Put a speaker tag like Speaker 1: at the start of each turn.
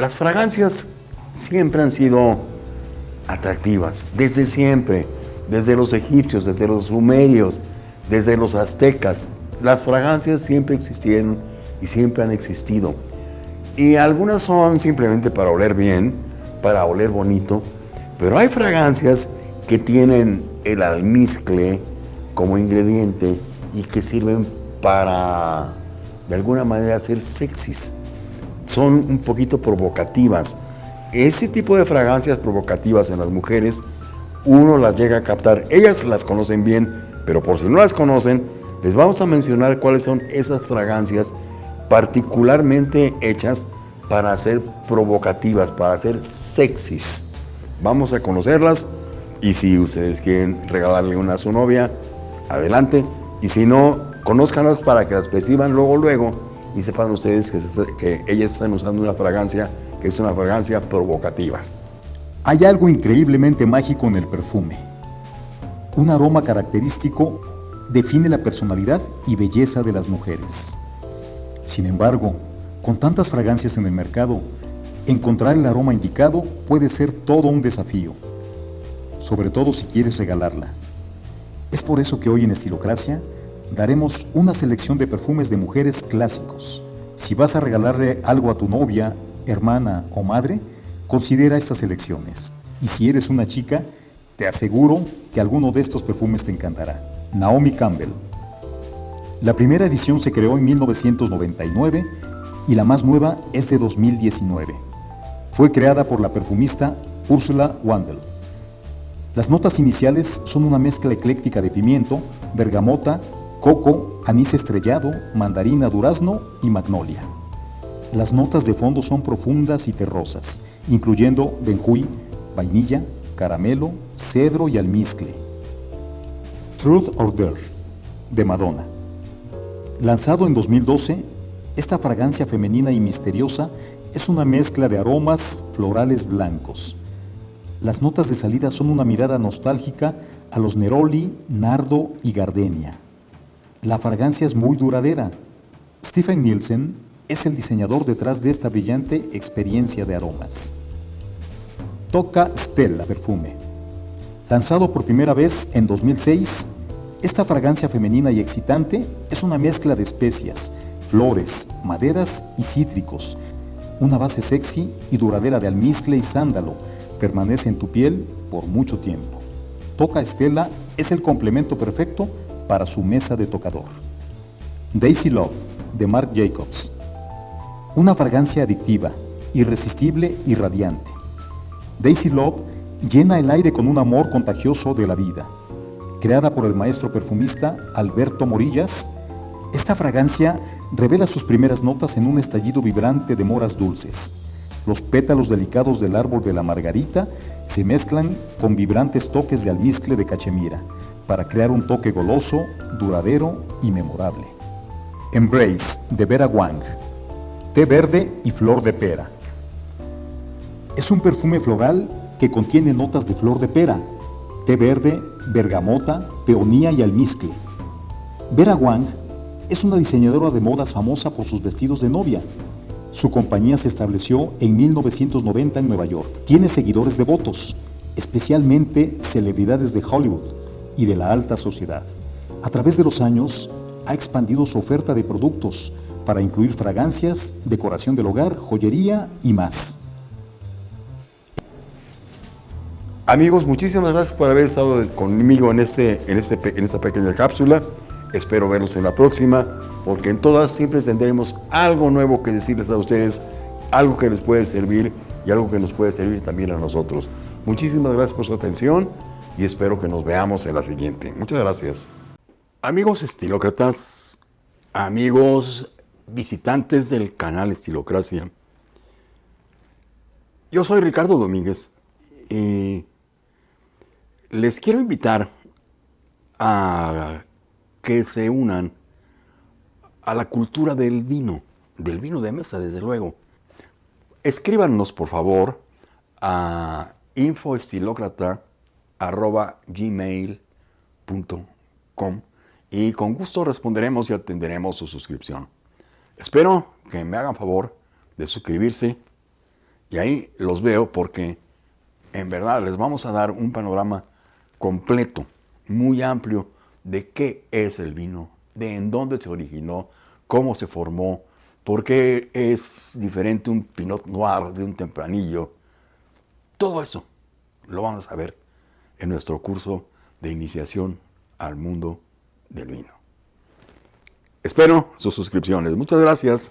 Speaker 1: Las fragancias siempre han sido atractivas, desde siempre, desde los egipcios, desde los sumerios, desde los aztecas. Las fragancias siempre existieron y siempre han existido. Y algunas son simplemente para oler bien, para oler bonito, pero hay fragancias que tienen el almizcle como ingrediente y que sirven para, de alguna manera, ser sexys. Son un poquito provocativas. Ese tipo de fragancias provocativas en las mujeres, uno las llega a captar. Ellas las conocen bien, pero por si no las conocen, les vamos a mencionar cuáles son esas fragancias particularmente hechas para ser provocativas, para ser sexys. Vamos a conocerlas y si ustedes quieren regalarle una a su novia, adelante. Y si no, conózcanlas para que las perciban luego, luego y sepan ustedes que, que ellas están usando una fragancia que es una fragancia provocativa.
Speaker 2: Hay algo increíblemente mágico en el perfume. Un aroma característico define la personalidad y belleza de las mujeres. Sin embargo, con tantas fragancias en el mercado, encontrar el aroma indicado puede ser todo un desafío, sobre todo si quieres regalarla. Es por eso que hoy en Estilocracia daremos una selección de perfumes de mujeres clásicos. Si vas a regalarle algo a tu novia, hermana o madre, considera estas selecciones. Y si eres una chica, te aseguro que alguno de estos perfumes te encantará. Naomi Campbell, la primera edición se creó en 1999 y la más nueva es de 2019. Fue creada por la perfumista Ursula Wandel. Las notas iniciales son una mezcla ecléctica de pimiento, bergamota, coco, anís estrellado, mandarina, durazno y magnolia. Las notas de fondo son profundas y terrosas, incluyendo benjuí, vainilla, caramelo, cedro y almizcle. Truth or Dare, de Madonna. Lanzado en 2012, esta fragancia femenina y misteriosa es una mezcla de aromas florales blancos. Las notas de salida son una mirada nostálgica a los neroli, nardo y gardenia. La fragancia es muy duradera. Stephen Nielsen es el diseñador detrás de esta brillante experiencia de aromas. Toca Stella Perfume. Lanzado por primera vez en 2006, esta fragancia femenina y excitante es una mezcla de especias, flores, maderas y cítricos. Una base sexy y duradera de almizcle y sándalo permanece en tu piel por mucho tiempo. Toca Estela es el complemento perfecto para su mesa de tocador. Daisy Love de Marc Jacobs. Una fragancia adictiva, irresistible y radiante. Daisy Love llena el aire con un amor contagioso de la vida creada por el maestro perfumista Alberto Morillas, esta fragancia revela sus primeras notas en un estallido vibrante de moras dulces. Los pétalos delicados del árbol de la margarita se mezclan con vibrantes toques de almizcle de cachemira para crear un toque goloso, duradero y memorable. Embrace de Vera Wang, té verde y flor de pera. Es un perfume floral que contiene notas de flor de pera, té verde, bergamota, peonía y almizcle. Vera Wang es una diseñadora de modas famosa por sus vestidos de novia. Su compañía se estableció en 1990 en Nueva York. Tiene seguidores devotos, especialmente celebridades de Hollywood y de la alta sociedad. A través de los años, ha expandido su oferta de productos para incluir fragancias, decoración del hogar, joyería y más.
Speaker 1: Amigos, muchísimas gracias por haber estado conmigo en, este, este, en esta pequeña cápsula. Espero verlos en la próxima, porque en todas siempre tendremos algo nuevo que decirles a ustedes, algo que les puede servir y algo que nos puede servir también a nosotros. Muchísimas gracias por su atención y espero que nos veamos en la siguiente. Muchas gracias. Amigos estilócratas, amigos visitantes del canal Estilocracia, yo soy Ricardo Domínguez y les quiero invitar a que se unan a la cultura del vino, del vino de mesa, desde luego. Escríbanos, por favor, a infoestilocrata.gmail.com y con gusto responderemos y atenderemos su suscripción. Espero que me hagan favor de suscribirse Y ahí los veo porque en verdad les vamos a dar un panorama completo, muy amplio, de qué es el vino, de en dónde se originó, cómo se formó, por qué es diferente un Pinot Noir de un tempranillo. Todo eso lo vamos a ver en nuestro curso de iniciación al mundo del vino. Espero sus suscripciones. Muchas gracias.